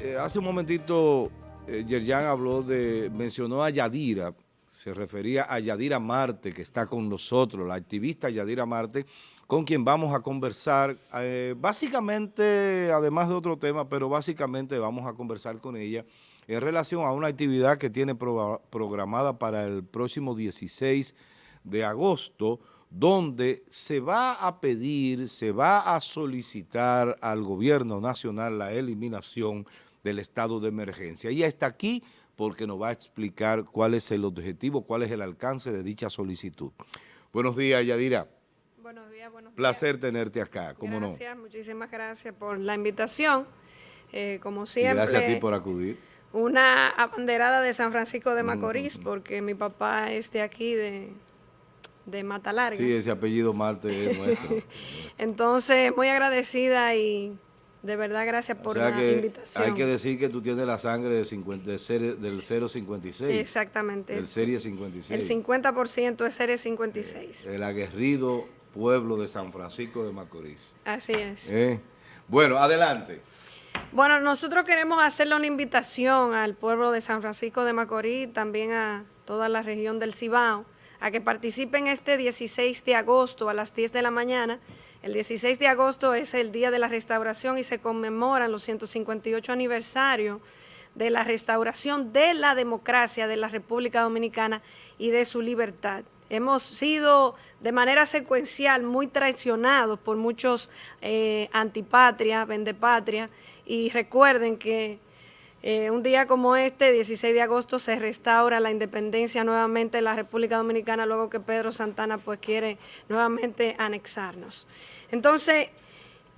Eh, hace un momentito eh, Yerjan habló de, mencionó a Yadira, se refería a Yadira Marte, que está con nosotros, la activista Yadira Marte, con quien vamos a conversar, eh, básicamente, además de otro tema, pero básicamente vamos a conversar con ella en relación a una actividad que tiene programada para el próximo 16 de agosto, donde se va a pedir, se va a solicitar al gobierno nacional la eliminación del estado de emergencia. Ella está aquí porque nos va a explicar cuál es el objetivo, cuál es el alcance de dicha solicitud. Buenos días, Yadira. Buenos días, buenos Placer tenerte acá, ¿cómo gracias, muchísimas gracias por la invitación. Eh, como siempre. gracias a ti por acudir. Una abanderada de San Francisco de Macorís, porque mi papá es de aquí, de, de Mata Larga. Sí, ese apellido Marte es nuestro. Entonces, muy agradecida y de verdad, gracias por la invitación. Hay que decir que tú tienes la sangre de 50, del 056. Exactamente. Del Serie 56. El 50% es Serie 56. el aguerrido pueblo de San Francisco de Macorís. Así es. Eh, bueno, adelante. Bueno, nosotros queremos hacerle una invitación al pueblo de San Francisco de Macorís, también a toda la región del Cibao, a que participen este 16 de agosto a las 10 de la mañana el 16 de agosto es el Día de la Restauración y se conmemoran los 158 aniversarios de la restauración de la democracia de la República Dominicana y de su libertad. Hemos sido de manera secuencial muy traicionados por muchos eh, antipatria, vendepatria, y recuerden que eh, un día como este, 16 de agosto, se restaura la independencia nuevamente de la República Dominicana luego que Pedro Santana pues quiere nuevamente anexarnos. Entonces,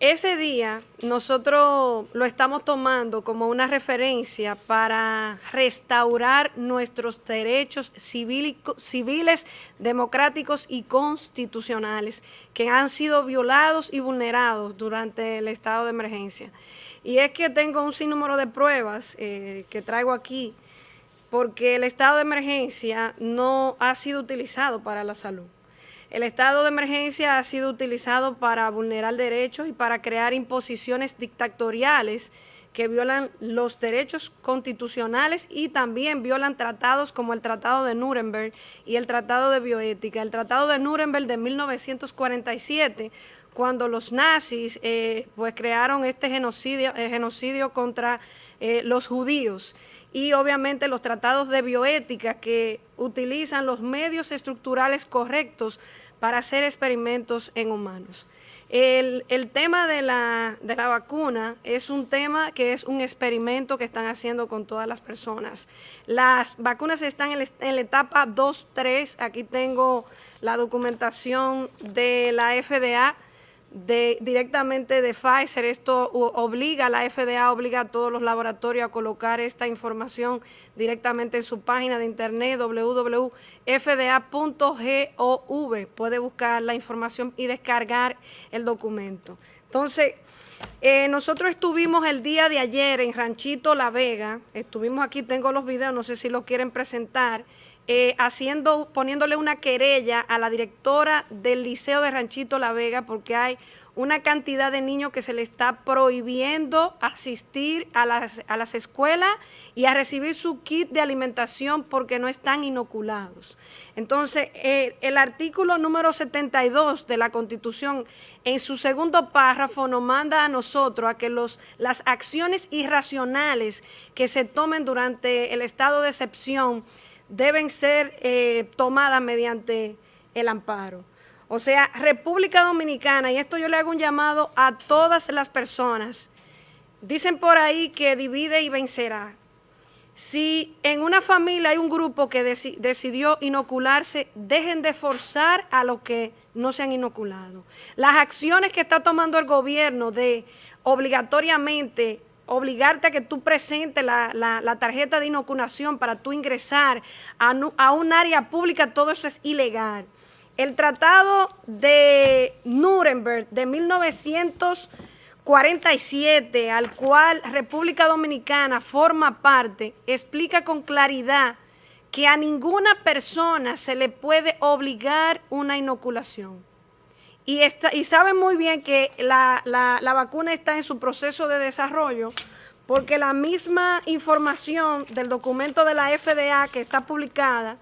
ese día nosotros lo estamos tomando como una referencia para restaurar nuestros derechos civiles, democráticos y constitucionales que han sido violados y vulnerados durante el estado de emergencia. Y es que tengo un sinnúmero de pruebas eh, que traigo aquí porque el estado de emergencia no ha sido utilizado para la salud. El estado de emergencia ha sido utilizado para vulnerar derechos y para crear imposiciones dictatoriales que violan los derechos constitucionales y también violan tratados como el Tratado de Nuremberg y el Tratado de Bioética. El Tratado de Nuremberg de 1947 cuando los nazis eh, pues crearon este genocidio, eh, genocidio contra eh, los judíos y obviamente los tratados de bioética que utilizan los medios estructurales correctos para hacer experimentos en humanos. El, tema de la, de la, vacuna es un tema que es un experimento que están haciendo con todas las personas. Las vacunas están en la etapa 2-3. Aquí tengo la documentación de la FDA de, directamente de Pfizer. Esto obliga, la FDA obliga a todos los laboratorios a colocar esta información directamente en su página de internet www.fda.gov. Puede buscar la información y descargar el documento. Entonces, eh, nosotros estuvimos el día de ayer en Ranchito La Vega, estuvimos aquí, tengo los videos, no sé si lo quieren presentar, eh, haciendo, poniéndole una querella a la directora del Liceo de Ranchito La Vega porque hay una cantidad de niños que se le está prohibiendo asistir a las, a las escuelas y a recibir su kit de alimentación porque no están inoculados. Entonces, eh, el artículo número 72 de la Constitución, en su segundo párrafo, nos manda a nosotros a que los, las acciones irracionales que se tomen durante el estado de excepción deben ser eh, tomadas mediante el amparo. O sea, República Dominicana, y esto yo le hago un llamado a todas las personas, dicen por ahí que divide y vencerá. Si en una familia hay un grupo que decidió inocularse, dejen de forzar a los que no se han inoculado. Las acciones que está tomando el gobierno de obligatoriamente obligarte a que tú presentes la, tarjeta de inoculación para tú ingresar a, a un área pública, todo eso es ilegal. El Tratado de Nuremberg de 1947, al cual República Dominicana forma parte, explica con claridad que a ninguna persona se le puede obligar una inoculación. Y, saben muy bien que la, vacuna está en su proceso de desarrollo porque la misma información del documento de la FDA que está publicada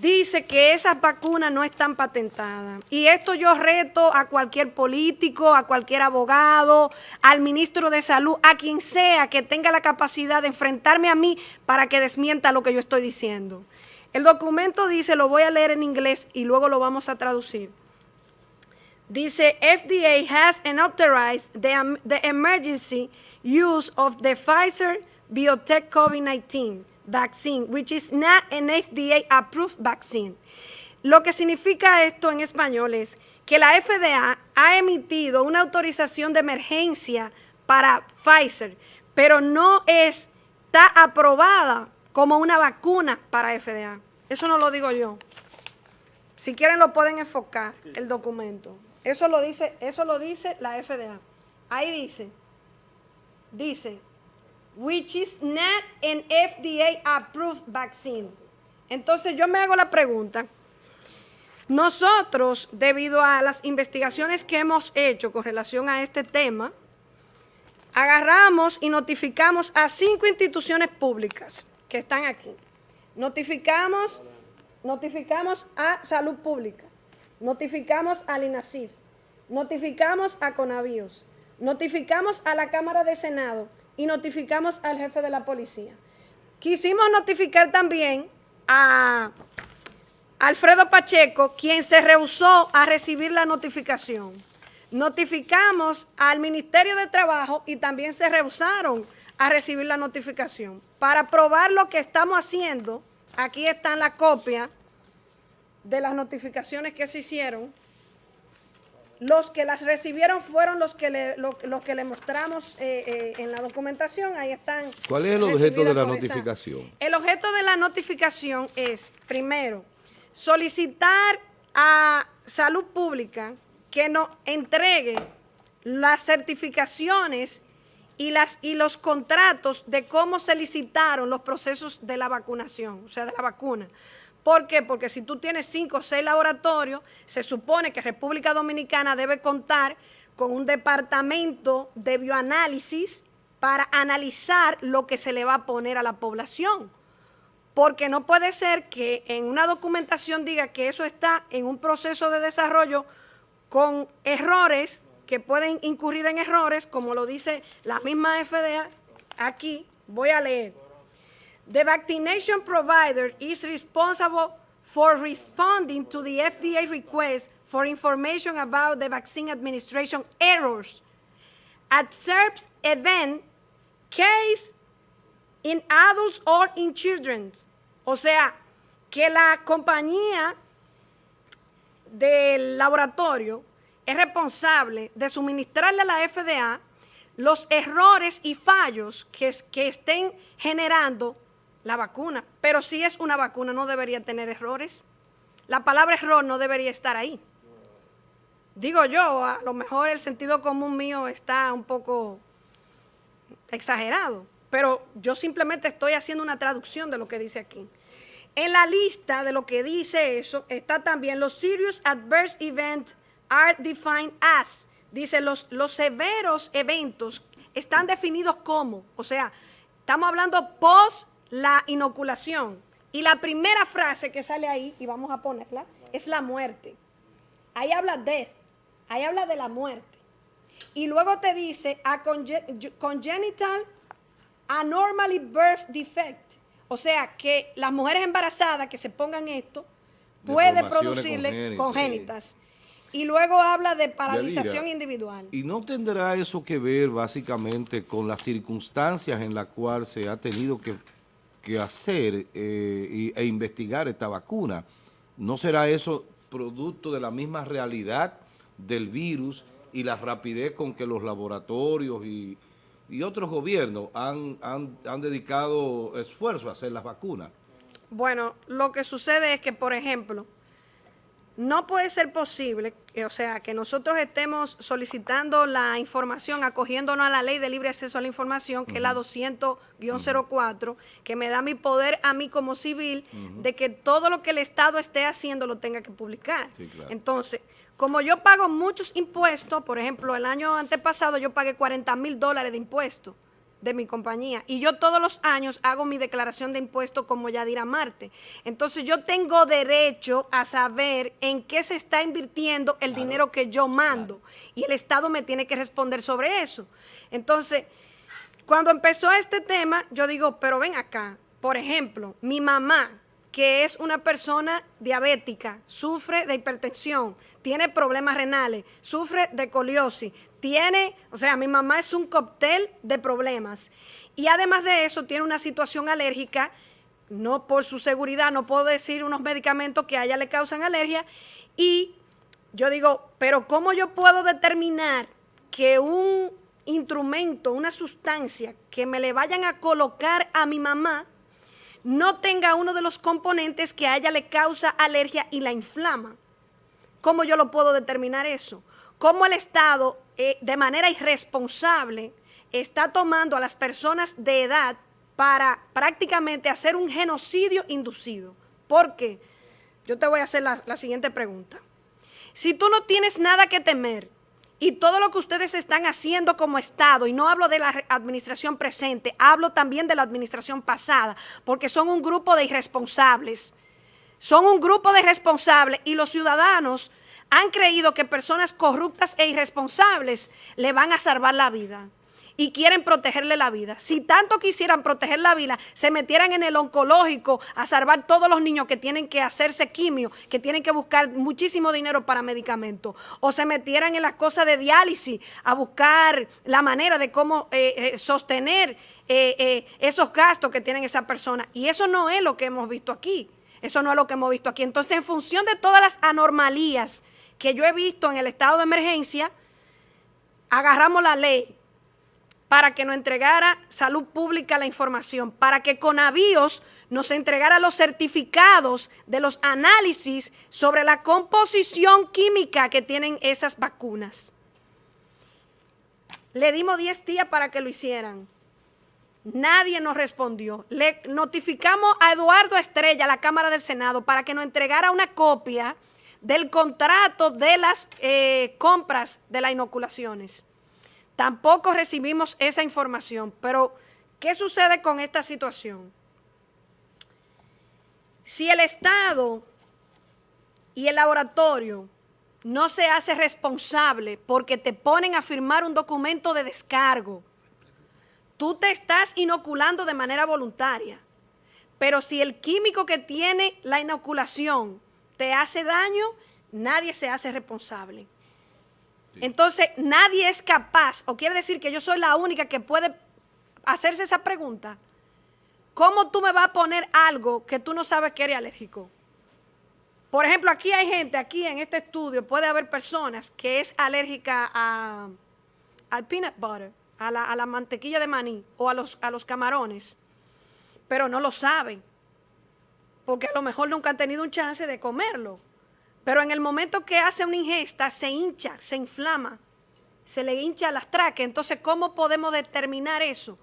dice que esas vacunas no están patentadas. Y esto yo reto a cualquier político, a cualquier abogado, al ministro de Salud, a quien sea que tenga la capacidad de enfrentarme a mí para que desmienta lo que yo estoy diciendo. El documento dice, lo voy a leer en inglés y luego lo vamos a traducir. Dice, FDA has authorized the, the emergency use of the Pfizer Biotech COVID-19 vaccine, which is not an FDA-approved vaccine. Lo que significa esto en español es que la FDA ha emitido una autorización de emergencia para Pfizer, pero no está aprobada como una vacuna para FDA. Eso no lo digo yo. Si quieren lo pueden enfocar el documento. Eso lo dice, eso lo dice la FDA. Ahí dice, dice, which is not an FDA approved vaccine. Entonces yo me hago la pregunta, nosotros, debido a las investigaciones que hemos hecho con relación a este tema, agarramos y notificamos a cinco instituciones públicas que están aquí. Notificamos, notificamos a Salud Pública, notificamos al INASIF, notificamos a Conavíos, notificamos a la Cámara de Senado, y notificamos al jefe de la policía. Quisimos notificar también a Alfredo Pacheco, quien se rehusó a recibir la notificación. Notificamos al Ministerio de Trabajo y también se rehusaron a recibir la notificación. Para probar lo que estamos haciendo, aquí están la copia de las notificaciones que se hicieron los que las recibieron fueron los que le, los que le mostramos eh, eh, en la documentación. Ahí están. ¿Cuál es el objeto de la notificación? El objeto de la notificación es, primero, solicitar a Salud Pública que nos entregue las certificaciones y, las, y los contratos de cómo se licitaron los procesos de la vacunación, o sea, de la vacuna. ¿Por qué? Porque si tú tienes cinco o seis laboratorios, se supone que República Dominicana debe contar con un departamento de bioanálisis para analizar lo que se le va a poner a la población. Porque no puede ser que en una documentación diga que eso está en un proceso de desarrollo con errores, que pueden incurrir en errores, como lo dice la misma FDA. Aquí voy a leer. The vaccination provider is responsible for responding to the FDA request for information about the vaccine administration errors, observes event, case in adults or in children. O sea, que la compañía del laboratorio es responsable de suministrarle a la FDA los errores y fallos que, que estén generando la vacuna. Pero si es una vacuna, no debería tener errores. La palabra error no debería estar ahí. Digo yo, a lo mejor el sentido común mío está un poco exagerado, pero yo simplemente estoy haciendo una traducción de lo que dice aquí. En la lista de lo que dice eso está también los serious adverse events are defined as. Dice los, los severos eventos están definidos como, o sea, estamos hablando post la inoculación. Y la primera frase que sale ahí, y vamos a ponerla, es la muerte. Ahí habla death, ahí habla de la muerte. Y luego te dice a congenital anormally birth defect. O sea, que las mujeres embarazadas que se pongan esto puede producirle congénitas. Y luego habla de paralización individual. ¿Y no tendrá eso que ver básicamente con las circunstancias en las cuales se ha tenido que que hacer eh, e investigar esta vacuna. ¿No será eso producto de la misma realidad del virus y la rapidez con que los laboratorios y, otros gobiernos han, han, han dedicado esfuerzo a hacer las vacunas? Bueno, lo que sucede es que, por ejemplo, no puede ser posible, o sea, que nosotros estemos solicitando la información, acogiéndonos a la ley de libre acceso a la información, que es la 200-04, que me da mi poder a mí como civil de que todo lo que el Estado esté haciendo lo tenga que publicar. Entonces, como yo pago muchos impuestos, por ejemplo, el año antepasado yo pagué 40 mil dólares de impuestos de mi compañía. Y yo todos los años hago mi declaración de impuestos como Yadira Marte. Entonces yo tengo derecho a saber en qué se está invirtiendo el dinero que yo mando. Y el Estado me tiene que responder sobre eso. Entonces, cuando empezó este tema, yo digo, pero ven acá, por ejemplo, mi mamá, que es una persona diabética, sufre de hipertensión, tiene problemas renales, sufre de coliosis, tiene, o sea, mi mamá es un cóctel de problemas. Y además de eso, tiene una situación alérgica, no por su seguridad, no puedo decir unos medicamentos que a ella le causan alergia. Y yo digo, pero ¿cómo yo puedo determinar que un instrumento, una sustancia que me le vayan a colocar a mi mamá, no tenga uno de los componentes que a ella le causa alergia y la inflama? ¿Cómo yo lo puedo determinar eso? ¿Cómo el Estado eh, de manera irresponsable está tomando a las personas de edad para prácticamente hacer un genocidio inducido. ¿Por qué? Yo te voy a hacer la, la siguiente pregunta. Si tú no tienes nada que temer y todo lo que ustedes están haciendo como Estado, y no hablo de la administración presente, hablo también de la administración pasada, porque son un grupo de irresponsables. Son un grupo de irresponsables y los ciudadanos han creído que personas corruptas e irresponsables le van a salvar la vida y quieren protegerle la vida. Si tanto quisieran proteger la vida, se metieran en el oncológico a salvar todos los niños que tienen que hacerse quimio, que tienen que buscar muchísimo dinero para medicamentos, o se metieran en las cosas de diálisis a buscar la manera de cómo eh, eh, sostener eh, esos gastos que tienen esa persona. Y eso no es lo que hemos visto aquí. Eso no es lo que hemos visto aquí. Entonces, en función de todas las anormalías que yo he visto en el estado de emergencia, agarramos la ley para que nos entregara salud pública la información, para que con avíos nos entregara los certificados de los análisis sobre la composición química que tienen esas vacunas. Le dimos 10 días para que lo hicieran. Nadie nos respondió. Le notificamos a Eduardo Estrella, la Cámara del Senado, para que nos entregara una copia del contrato de las eh, compras de las inoculaciones. Tampoco recibimos esa información, pero ¿qué sucede con esta situación? Si el Estado y el laboratorio no se hace responsable porque te ponen a firmar un documento de descargo, tú te estás inoculando de manera voluntaria. Pero si el químico que tiene la inoculación te hace daño, nadie se hace responsable. Entonces, nadie es capaz, o quiere decir que yo soy la única que puede hacerse esa pregunta. ¿Cómo tú me vas a poner algo que tú no sabes que eres alérgico? Por ejemplo, aquí hay gente, aquí en este estudio puede haber personas que es alérgica a, al peanut butter, a la, a la mantequilla de maní o a los, a los camarones, pero no lo saben porque a lo mejor nunca han tenido un chance de comerlo. Pero en el momento que hace una ingesta, se hincha, se inflama, se le hincha las traques. Entonces, ¿cómo podemos determinar eso?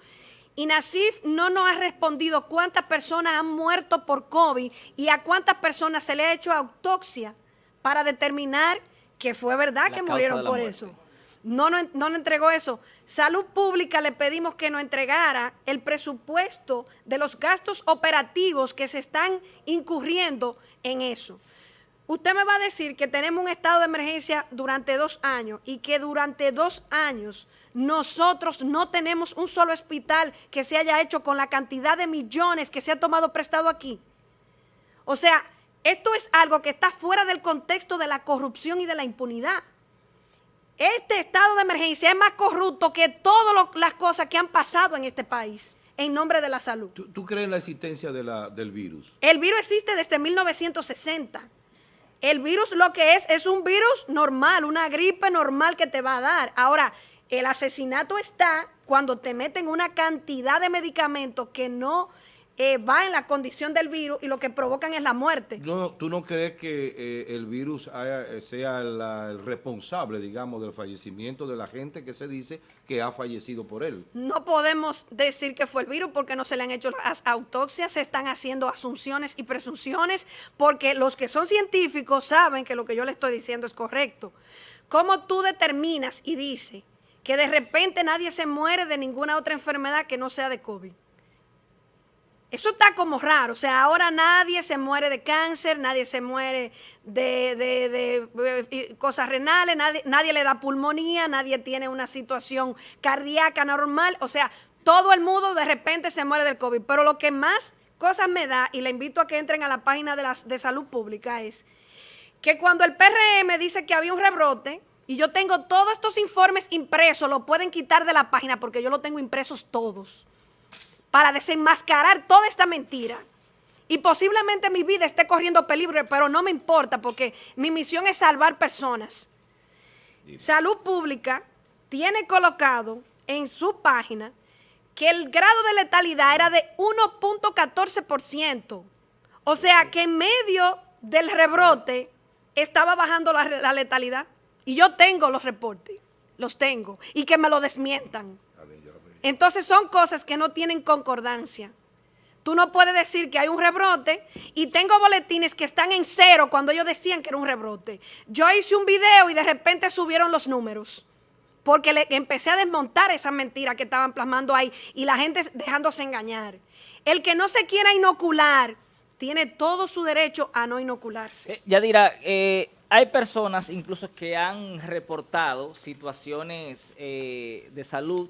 Y Nasif no nos ha respondido cuántas personas han muerto por COVID y a cuántas personas se le ha hecho autopsia para determinar que fue verdad que murieron por eso. No, no, no nos entregó eso. Salud Pública le pedimos que nos entregara el presupuesto de los gastos operativos que se están incurriendo en eso. Usted me va a decir que tenemos un estado de emergencia durante dos años y que durante dos años nosotros no tenemos un solo hospital que se haya hecho con la cantidad de millones que se ha tomado prestado aquí. O sea, esto es algo que está fuera del contexto de la corrupción y de la impunidad. Este estado de emergencia es más corrupto que todas las cosas que han pasado en este país en nombre de la salud. ¿Tú, crees en la existencia del virus? El virus existe desde 1960. El virus lo que es, es un virus normal, una gripe normal que te va a dar. Ahora, el asesinato está cuando te meten una cantidad de medicamentos que no eh, va en la condición del virus y lo que provocan es la muerte. No, ¿Tú no crees que eh, el virus eh, sea el responsable, digamos, del fallecimiento de la gente que se dice que ha fallecido por él? No podemos decir que fue el virus porque no se le han hecho las autopsias, se están haciendo asunciones y presunciones porque los que son científicos saben que lo que yo le estoy diciendo es correcto. ¿Cómo tú determinas y dices que de repente nadie se muere de ninguna otra enfermedad que no sea de COVID. Eso está como raro, o sea, ahora nadie se muere de cáncer, nadie se muere de, eh, cosas renales, nadie, nadie le da pulmonía, nadie tiene una situación cardíaca normal, o sea, todo el mundo de repente se muere del COVID. Pero lo que más cosas me da, y le invito a que entren a la página de, de salud pública, es que cuando el PRM dice que había un rebrote, y yo tengo todos estos informes impresos, lo pueden quitar de la página porque yo lo tengo impresos todos para desenmascarar toda esta mentira. Y posiblemente mi vida esté corriendo peligro, pero no me importa porque mi misión es salvar personas. Salud Pública tiene colocado en su página que el grado de letalidad era de 1.14%. O sea que en medio del rebrote estaba bajando la, la, letalidad. Y yo tengo los reportes, los tengo, y que me lo desmientan. Entonces son cosas que no tienen concordancia. Tú no puedes decir que hay un rebrote y tengo boletines que están en cero cuando ellos decían que era un rebrote. Yo hice un video y de repente subieron los números porque empecé a desmontar esa mentira que estaban plasmando ahí y la gente dejándose engañar. El que no se quiera inocular tiene todo su derecho a no inocularse. Eh, Yadira, eh, hay personas incluso que han reportado situaciones eh, de salud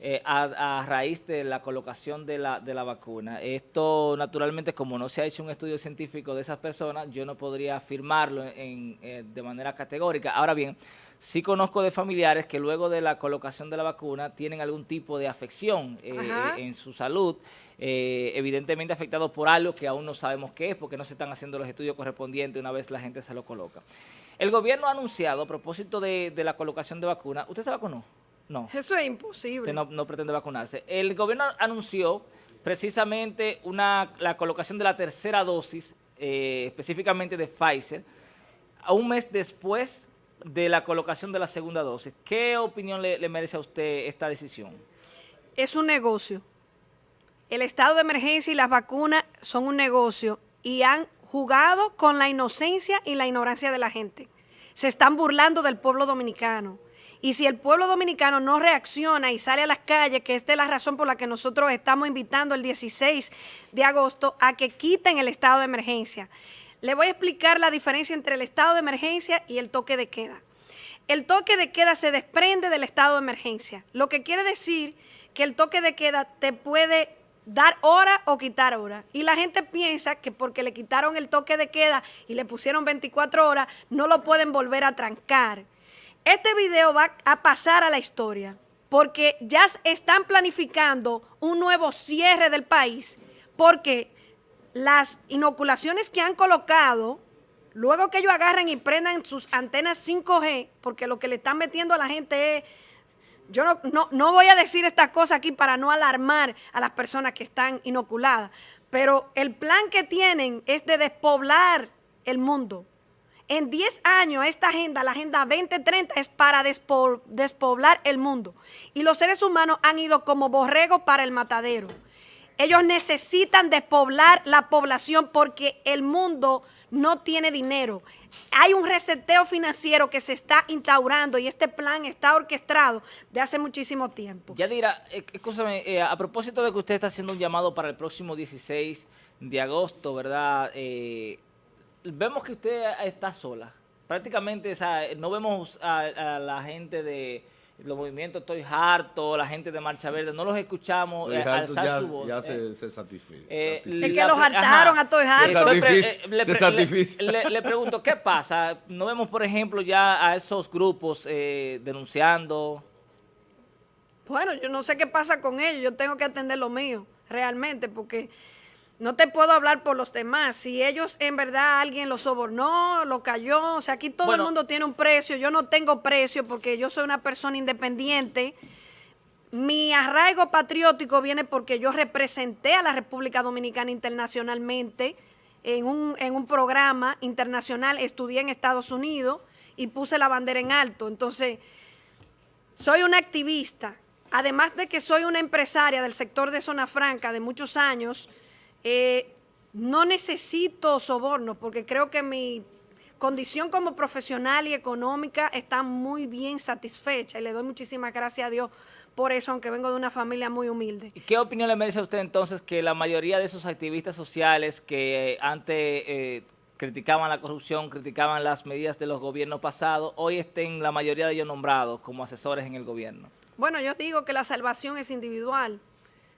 eh, a, raíz de la colocación de la, de la vacuna. Esto, naturalmente, como no se ha hecho un estudio científico de esas personas, yo no podría afirmarlo en, eh, de manera categórica. Ahora bien, sí conozco de familiares que luego de la colocación de la vacuna tienen algún tipo de afección eh, en su salud, evidentemente afectados por algo que aún no sabemos qué es, porque no se están haciendo los estudios correspondientes una vez la gente se lo coloca. El gobierno ha anunciado, a propósito de, de la colocación de vacuna, ¿usted se vacunó? No. Eso es imposible. Usted no, pretende vacunarse. El gobierno anunció precisamente una, la colocación de la tercera dosis, eh, específicamente de Pfizer, a un mes después de la colocación de la segunda dosis. ¿Qué opinión le, merece a usted esta decisión? Es un negocio. El estado de emergencia y las vacunas son un negocio y han jugado con la inocencia y la ignorancia de la gente. Se están burlando del pueblo dominicano. Y si el pueblo dominicano no reacciona y sale a las calles, que esta es la razón por la que nosotros estamos invitando el 16 de agosto a que quiten el estado de emergencia. Le voy a explicar la diferencia entre el estado de emergencia y el toque de queda. El toque de queda se desprende del estado de emergencia, lo que quiere decir que el toque de queda te puede dar hora o quitar hora. Y la gente piensa que porque le quitaron el toque de queda y le pusieron 24 horas, no lo pueden volver a trancar. Este video va a pasar a la historia porque ya están planificando un nuevo cierre del país porque las inoculaciones que han colocado, luego que ellos agarren y prendan sus antenas 5G, porque lo que le están metiendo a la gente es... Yo no, no, no voy a decir estas cosas aquí para no alarmar a las personas que están inoculadas, pero el plan que tienen es de despoblar el mundo. En 10 años esta agenda, la Agenda 2030, es para despoblar el mundo. Y los seres humanos han ido como borrego para el matadero. Ellos necesitan despoblar la población porque el mundo no tiene dinero. Hay un reseteo financiero que se está instaurando y este plan está orquestado de hace muchísimo tiempo. Yadira, eh, escúchame, eh, a propósito de que usted está haciendo un llamado para el próximo 16 de agosto, ¿verdad?, eh, vemos que usted está sola. Prácticamente, no vemos a, la gente de los movimientos Estoy Harto, la gente de Marcha Verde, no los escuchamos eh, alzar ya, su voz. Ya se, se satisfizo. Eh, es que los hartaron a Estoy Harto. Se, le, le, pregunto, ¿qué pasa? No vemos, por ejemplo, ya a esos grupos eh, denunciando. Bueno, yo no sé qué pasa con ellos, yo tengo que atender lo mío, realmente, porque no te puedo hablar por los demás. Si ellos en verdad alguien lo sobornó, lo cayó, o sea, aquí todo el mundo tiene un precio. Yo no tengo precio porque yo soy una persona independiente. Mi arraigo patriótico viene porque yo representé a la República Dominicana internacionalmente en un, en un programa internacional, estudié en Estados Unidos y puse la bandera en alto. Entonces, soy una activista. Además de que soy una empresaria del sector de Zona Franca de muchos años, eh, no necesito sobornos porque creo que mi condición como profesional y económica está muy bien satisfecha y le doy muchísimas gracias a Dios por eso, aunque vengo de una familia muy humilde. ¿Qué opinión le merece a usted entonces que la mayoría de esos activistas sociales que antes eh, criticaban la corrupción, criticaban las medidas de los gobiernos pasados, hoy estén la mayoría de ellos nombrados como asesores en el gobierno? Bueno, yo digo que la salvación es individual.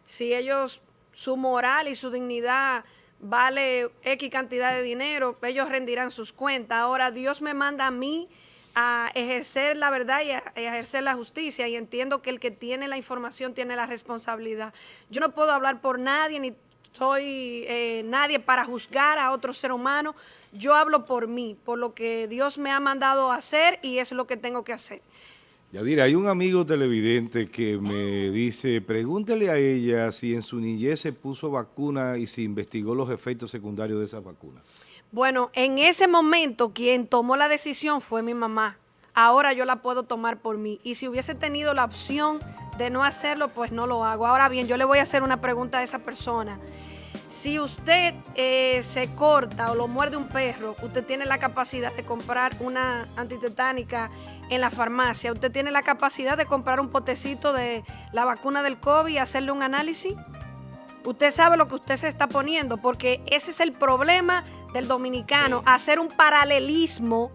Si ellos, su moral y su dignidad vale X cantidad de dinero, ellos rendirán sus cuentas. Ahora Dios me manda a mí a ejercer la verdad y a ejercer la justicia y entiendo que el que tiene la información tiene la responsabilidad. Yo no puedo hablar por nadie ni soy eh, nadie para juzgar a otro ser humano. Yo hablo por mí, por lo que Dios me ha mandado a hacer y es lo que tengo que hacer. Yadira, hay un amigo televidente que me dice, pregúntele a ella si en su niñez se puso vacuna y si investigó los efectos secundarios de esa vacuna. Bueno, en ese momento quien tomó la decisión fue mi mamá. Ahora yo la puedo tomar por mí. Y si hubiese tenido la opción de no hacerlo, pues no lo hago. Ahora bien, yo le voy a hacer una pregunta a esa persona. Si usted eh, se corta o lo muerde un perro, usted tiene la capacidad de comprar una antitetánica en la farmacia. Usted tiene la capacidad de comprar un potecito de la vacuna del COVID y hacerle un análisis. Usted sabe lo que usted se está poniendo, porque ese es el problema del dominicano, hacer un paralelismo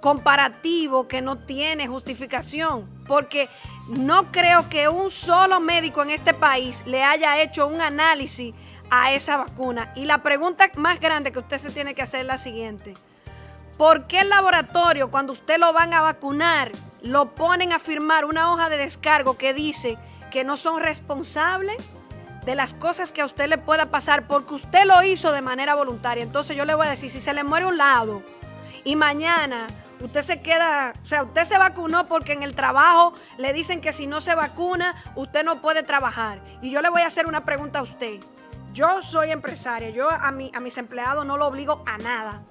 comparativo que no tiene justificación, porque no creo que un solo médico en este país le haya hecho un análisis a esa vacuna. Y la pregunta más grande que usted se tiene que hacer es la siguiente. ¿Por qué el laboratorio, cuando usted lo van a vacunar, lo ponen a firmar una hoja de descargo que dice que no son responsables de las cosas que a usted le pueda pasar porque usted lo hizo de manera voluntaria? Entonces yo le voy a decir, si se le muere un lado y mañana usted se queda, o sea, usted se vacunó porque en el trabajo le dicen que si no se vacuna, usted no puede trabajar. Y yo le voy a hacer una pregunta a usted. Yo soy empresaria, yo a, mi, a mis empleados no lo obligo a nada.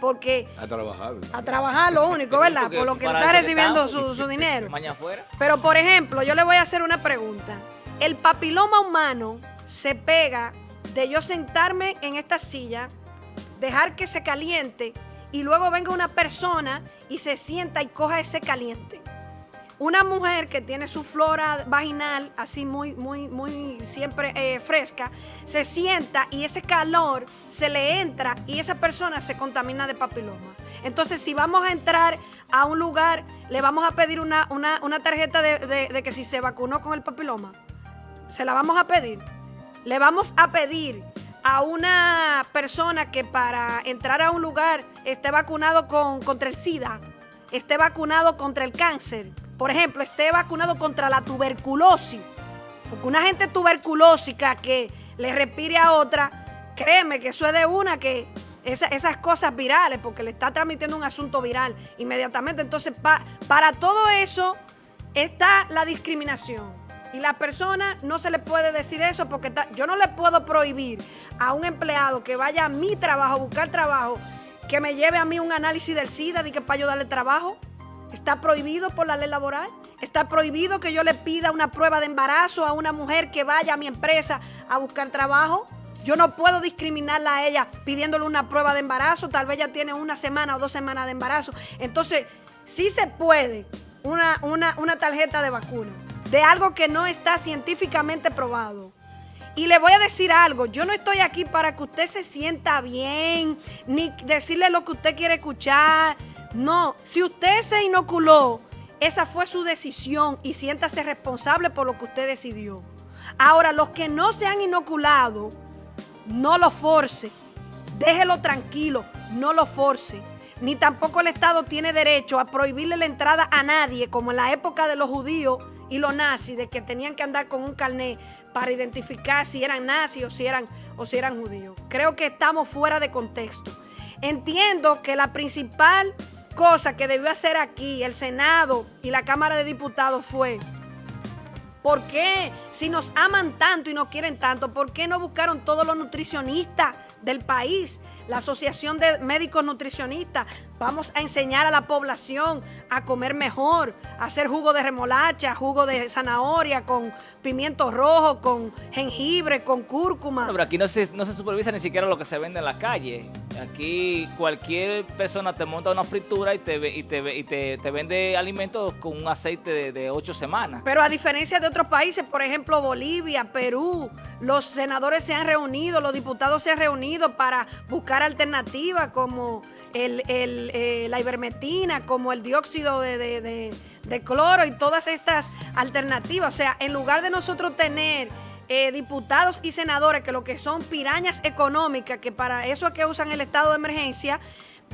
Porque... A trabajar. A trabajar lo único, ¿verdad? por lo que está recibiendo su, su dinero. Mañana afuera. Pero, por ejemplo, yo le voy a hacer una pregunta. El papiloma humano se pega de yo sentarme en esta silla, dejar que se caliente y luego venga una persona y se sienta y coja ese caliente. Una mujer que tiene su flora vaginal así muy, muy, muy siempre eh, fresca, se sienta y ese calor se le entra y esa persona se contamina de papiloma. Entonces, si vamos a entrar a un lugar, le vamos a pedir una, tarjeta de, de que si se vacunó con el papiloma. Se la vamos a pedir. Le vamos a pedir a una persona que para entrar a un lugar esté vacunado con, contra el SIDA, esté vacunado contra el cáncer, por ejemplo, esté vacunado contra la tuberculosis, porque una gente tuberculósica que le respire a otra, créeme que eso es de una que esas cosas virales, porque le está transmitiendo un asunto viral inmediatamente. Entonces, para todo eso está la discriminación. Y la persona no se le puede decir eso porque yo no le puedo prohibir a un empleado que vaya a mi trabajo, a buscar trabajo, que me lleve a mí un análisis del SIDA y que para yo darle trabajo. Está prohibido por la ley laboral. Está prohibido que yo le pida una prueba de embarazo a una mujer que vaya a mi empresa a buscar trabajo. Yo no puedo discriminarla a ella pidiéndole una prueba de embarazo. Tal vez ella tiene una semana o dos semanas de embarazo. Entonces, sí se puede una, una, una tarjeta de vacuna de algo que no está científicamente probado. Y le voy a decir algo, yo no estoy aquí para que usted se sienta bien, ni decirle lo que usted quiere escuchar, no, si usted se inoculó, esa fue su decisión y siéntase responsable por lo que usted decidió. Ahora, los que no se han inoculado, no lo force. Déjelo tranquilo, no lo force. Ni tampoco el Estado tiene derecho a prohibirle la entrada a nadie, como en la época de los judíos y los nazis, de que tenían que andar con un carnet para identificar si eran nazis si eran, o si eran judíos. Creo que estamos fuera de contexto. Entiendo que la principal cosa que debió hacer aquí el Senado y la Cámara de Diputados fue, ¿por qué si nos aman tanto y nos quieren tanto, por qué no buscaron todos los nutricionistas del país? La Asociación de Médicos Nutricionistas, vamos a enseñar a la población a comer mejor, a hacer jugo de remolacha, jugo de zanahoria con pimiento rojo, con jengibre, con cúrcuma. pero aquí no se, no se supervisa ni siquiera lo que se vende en la calle. Aquí cualquier persona te monta una fritura y te, y te, y te, vende alimentos con un aceite de, de, ocho semanas. Pero a diferencia de otros países, por ejemplo Bolivia, Perú, los senadores se han reunido, los diputados se han reunido para buscar alternativas como el, eh, la ivermectina, como el dióxido de, cloro y todas estas alternativas. O sea, en lugar de nosotros tener eh, diputados y senadores que lo que son pirañas económicas, que para eso es que usan el estado de emergencia,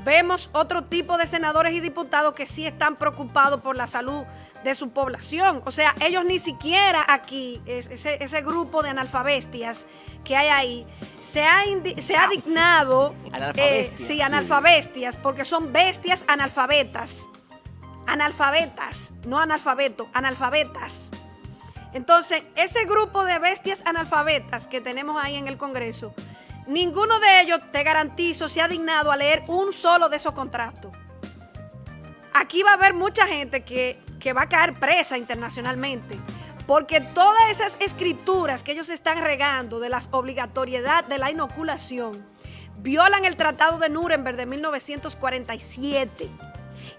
vemos otro tipo de senadores y diputados que sí están preocupados por la salud de su población. O sea, ellos ni siquiera aquí, ese, grupo de analfabestias que hay ahí, se ha, se ha dignado... Eh, sí, analfabestias, porque son bestias analfabetas. Analfabetas, no analfabeto, analfabetas. Entonces, ese grupo de bestias analfabetas que tenemos ahí en el Congreso, ninguno de ellos, te garantizo, se ha dignado a leer un solo de esos contratos. Aquí va a haber mucha gente que, que va a caer presa internacionalmente, porque todas esas escrituras que ellos están regando de la obligatoriedad de la inoculación violan el Tratado de Nuremberg de 1947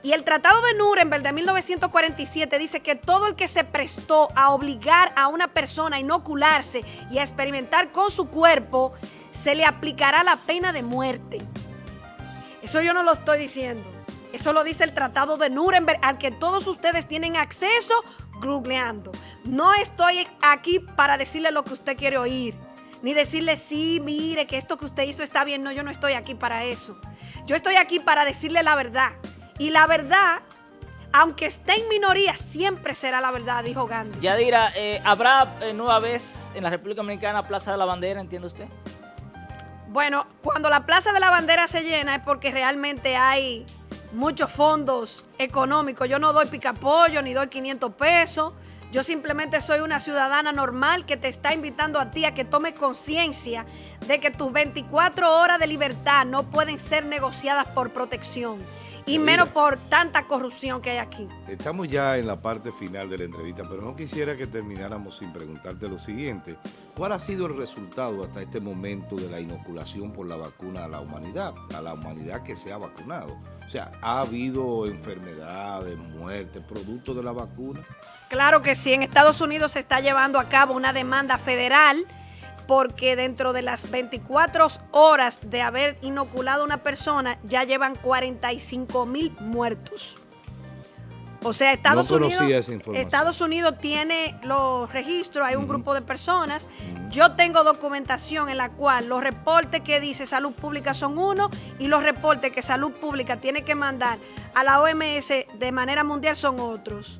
y el Tratado de Nuremberg de 1947 dice que todo el que se prestó a obligar a una persona a inocularse y a experimentar con su cuerpo, se le aplicará la pena de muerte. Eso yo no lo estoy diciendo. Eso lo dice el Tratado de Nuremberg al que todos ustedes tienen acceso googleando. No estoy aquí para decirle lo que usted quiere oír. Ni decirle, sí, mire, que esto que usted hizo está bien. No, yo no estoy aquí para eso. Yo estoy aquí para decirle la verdad. Y la verdad, aunque esté en minoría, siempre será la verdad, dijo Gandhi. Yadira, eh, ¿habrá eh, nueva vez en la República Dominicana Plaza de la Bandera, entiende usted? Bueno, cuando la Plaza de la Bandera se llena es porque realmente hay muchos fondos económicos. Yo no doy picapollo ni doy 500 pesos. Yo simplemente soy una ciudadana normal que te está invitando a ti a que tomes conciencia de que tus 24 horas de libertad no pueden ser negociadas por protección y menos por tanta corrupción que hay aquí. Estamos ya en la parte final de la entrevista, pero no quisiera que termináramos sin preguntarte lo siguiente. ¿Cuál ha sido el resultado hasta este momento de la inoculación por la vacuna a la humanidad, a la humanidad que se ha vacunado? O sea, ¿ha habido enfermedades, muertes, producto de la vacuna? Claro que sí. En Estados Unidos se está llevando a cabo una demanda federal porque dentro de las 24 horas de haber inoculado a una persona ya llevan 45 mil muertos. O sea, Estados, Unidos, Estados Unidos tiene los registros, hay un grupo de personas. Yo tengo documentación en la cual los reportes que dice salud pública son uno y los reportes que salud pública tiene que mandar a la OMS de manera mundial son otros.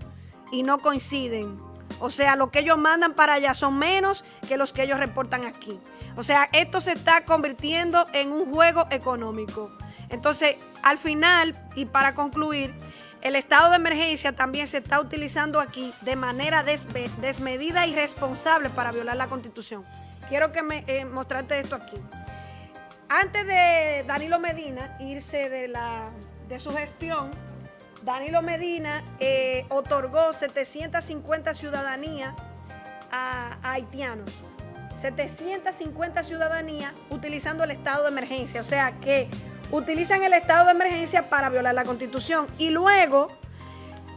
Y no coinciden. O sea, lo que ellos mandan para allá son menos que los que ellos reportan aquí. O sea, esto se está convirtiendo en un juego económico. Entonces, al final, y para concluir, el estado de emergencia también se está utilizando aquí de manera desmedida y responsable para violar la Constitución. Quiero que me eh, mostrarte esto aquí. Antes de Danilo Medina irse de, la, de su gestión, Danilo Medina eh, otorgó 750 ciudadanías a, haitianos. 750 ciudadanías utilizando el estado de emergencia. O sea que utilizan el estado de emergencia para violar la constitución. Y luego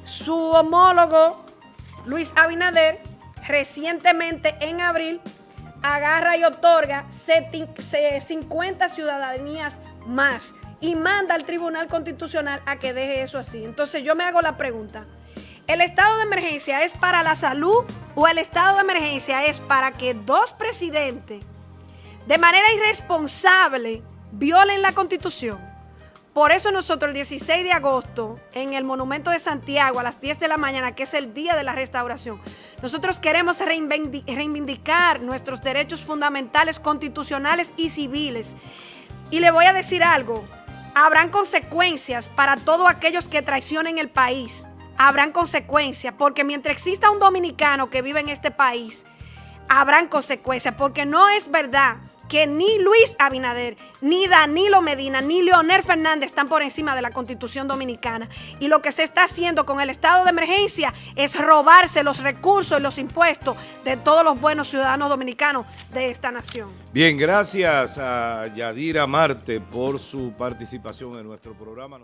su homólogo Luis Abinader recientemente en abril agarra y otorga 50 ciudadanías más y manda al Tribunal Constitucional a que deje eso así. Entonces yo me hago la pregunta, ¿el estado de emergencia es para la salud o el estado de emergencia es para que dos presidentes de manera irresponsable violen la Constitución? Por eso nosotros el 16 de agosto, en el Monumento de Santiago, a las 10 de la mañana, que es el Día de la Restauración, nosotros queremos reivindicar nuestros derechos fundamentales, constitucionales y civiles. Y le voy a decir algo, Habrán consecuencias para todos aquellos que traicionen el país. Habrán consecuencias, porque mientras exista un dominicano que vive en este país, habrán consecuencias, porque no es verdad que ni Luis Abinader, ni Danilo Medina, ni Leonel Fernández están por encima de la Constitución Dominicana. Y lo que se está haciendo con el estado de emergencia es robarse los recursos y los impuestos de todos los buenos ciudadanos dominicanos de esta nación. Bien, gracias a Yadira Marte por su participación en nuestro programa.